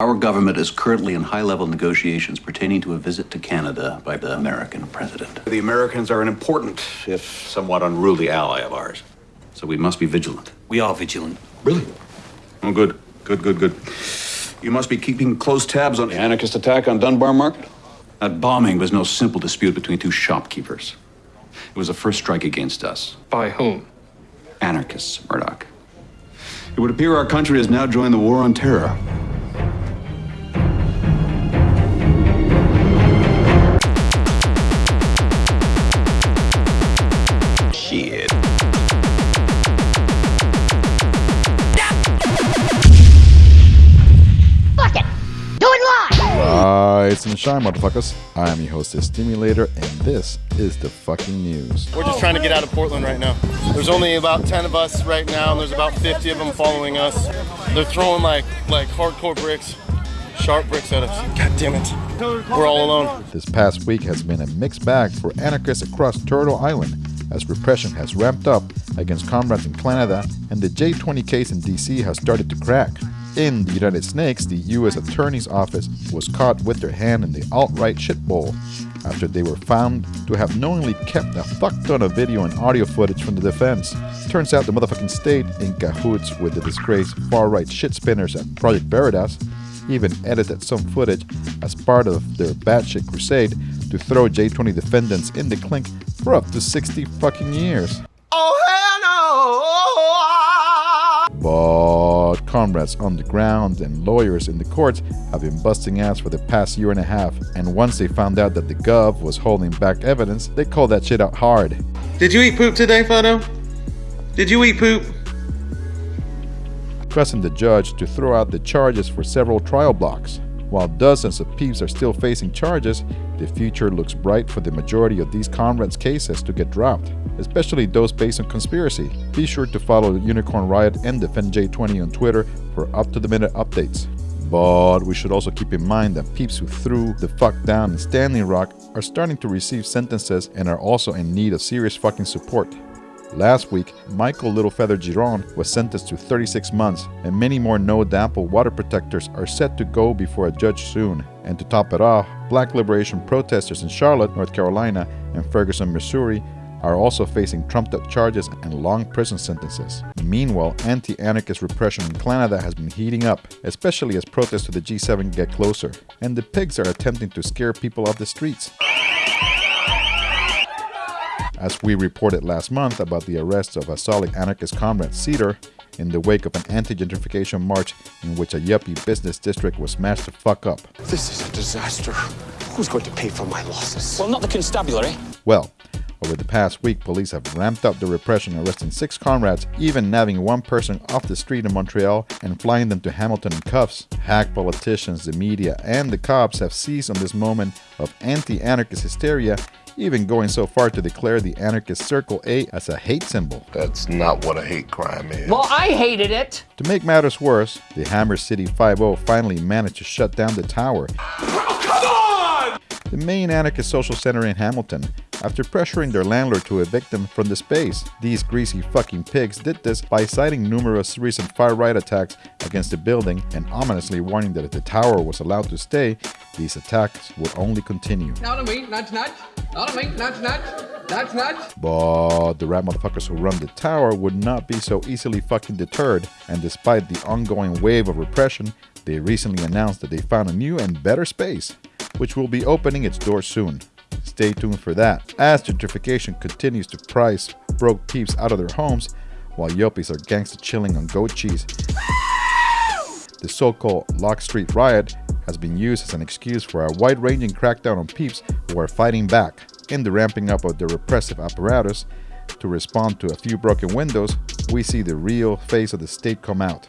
Our government is currently in high level negotiations pertaining to a visit to Canada by the American president. The Americans are an important, if somewhat unruly ally of ours. So we must be vigilant. We are vigilant. Really? Oh, good. Good, good, good. You must be keeping close tabs on the anarchist attack on Dunbar Market. That bombing was no simple dispute between two shopkeepers. It was a first strike against us. By whom? Anarchists, Murdoch. It would appear our country has now joined the war on terror. And shine, motherfuckers. I am your host, the Stimulator, and this is the fucking news. We're just trying to get out of Portland right now. There's only about 10 of us right now, and there's about 50 of them following us. They're throwing like like hardcore bricks, sharp bricks at us. God damn it. We're all alone. This past week has been a mixed bag for anarchists across Turtle Island as repression has ramped up against comrades in Canada and the J20 case in DC has started to crack. In the United Snakes, the U.S. Attorney's Office was caught with their hand in the alt-right shit bowl after they were found to have knowingly kept a fuck ton of video and audio footage from the defense. Turns out the motherfucking state, in cahoots with the disgraced far-right shit spinners at Project Veritas, even edited some footage as part of their batshit crusade to throw J20 defendants in the clink for up to 60 fucking years. Oh hell no! But comrades on the ground and lawyers in the courts have been busting ass for the past year and a half, and once they found out that the Gov was holding back evidence, they called that shit out hard. Did you eat poop today, Photo? Did you eat poop? pressing the judge to throw out the charges for several trial blocks. While dozens of peeps are still facing charges, the future looks bright for the majority of these comrades' cases to get dropped, especially those based on conspiracy. Be sure to follow Unicorn Riot and Defend J20 on Twitter for up-to-the-minute updates. But we should also keep in mind that peeps who threw the fuck down in Standing Rock are starting to receive sentences and are also in need of serious fucking support. Last week, Michael Littlefeather Giron was sentenced to 36 months, and many more NoDAPL water protectors are set to go before a judge soon. And to top it off, black liberation protesters in Charlotte, North Carolina, and Ferguson, Missouri are also facing trumped up charges and long prison sentences. Meanwhile, anti anarchist repression in Canada has been heating up, especially as protests to the G7 get closer, and the pigs are attempting to scare people off the streets. As we reported last month about the arrest of a solid anarchist comrade Cedar in the wake of an anti-gentrification march in which a yuppie business district was smashed the fuck up. This is a disaster. Who's going to pay for my losses? Well, not the constabulary. Well, over the past week, police have ramped up the repression, arresting six comrades, even nabbing one person off the street in Montreal and flying them to Hamilton in cuffs. Hack politicians, the media, and the cops have seized on this moment of anti-anarchist hysteria even going so far to declare the anarchist Circle A as a hate symbol. That's not what a hate crime is. Well, I hated it. To make matters worse, the Hammer City 5 finally managed to shut down the tower. Come on! The main anarchist social center in Hamilton, after pressuring their landlord to evict them from the space. These greasy fucking pigs did this by citing numerous recent far-right attacks against the building and ominously warning that if the tower was allowed to stay, these attacks would only continue. Not on me, nudge, nudge. Not on me, nudge, nudge. Nudge, nudge. But the rat motherfuckers who run the tower would not be so easily fucking deterred, and despite the ongoing wave of repression, they recently announced that they found a new and better space, which will be opening its doors soon. Stay tuned for that. As gentrification continues to price broke peeps out of their homes, while yuppies are gangsta chilling on goat cheese, the so-called Locke Street Riot has been used as an excuse for a wide-ranging crackdown on peeps who are fighting back. In the ramping up of the repressive apparatus to respond to a few broken windows, we see the real face of the state come out.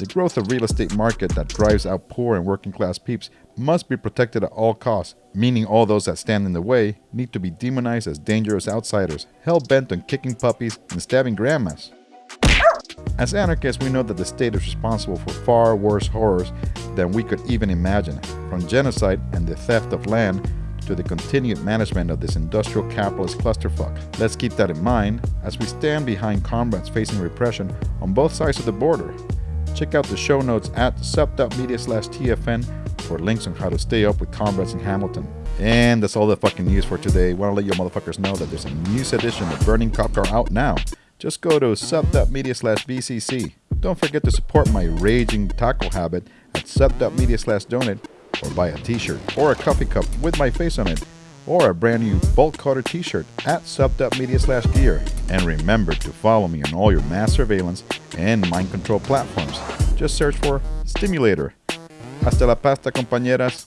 The growth of real estate market that drives out poor and working class peeps must be protected at all costs, meaning all those that stand in the way need to be demonized as dangerous outsiders, hell-bent on kicking puppies and stabbing grandmas. As anarchists, we know that the state is responsible for far worse horrors than we could even imagine, from genocide and the theft of land to the continued management of this industrial capitalist clusterfuck. Let's keep that in mind as we stand behind comrades facing repression on both sides of the border. Check out the show notes at sub.media slash TFN for links on how to stay up with comrades in Hamilton. And that's all the fucking news for today. Want to let you motherfuckers know that there's a news edition of Burning Cop Car out now. Just go to sub.media slash BCC. Don't forget to support my raging taco habit at sub.media slash donate or buy a t-shirt or a coffee cup with my face on it or a brand new bolt cutter t-shirt at sub.media slash gear. And remember to follow me on all your mass surveillance and mind control platforms. Just search for Stimulator. Hasta la pasta, compañeras.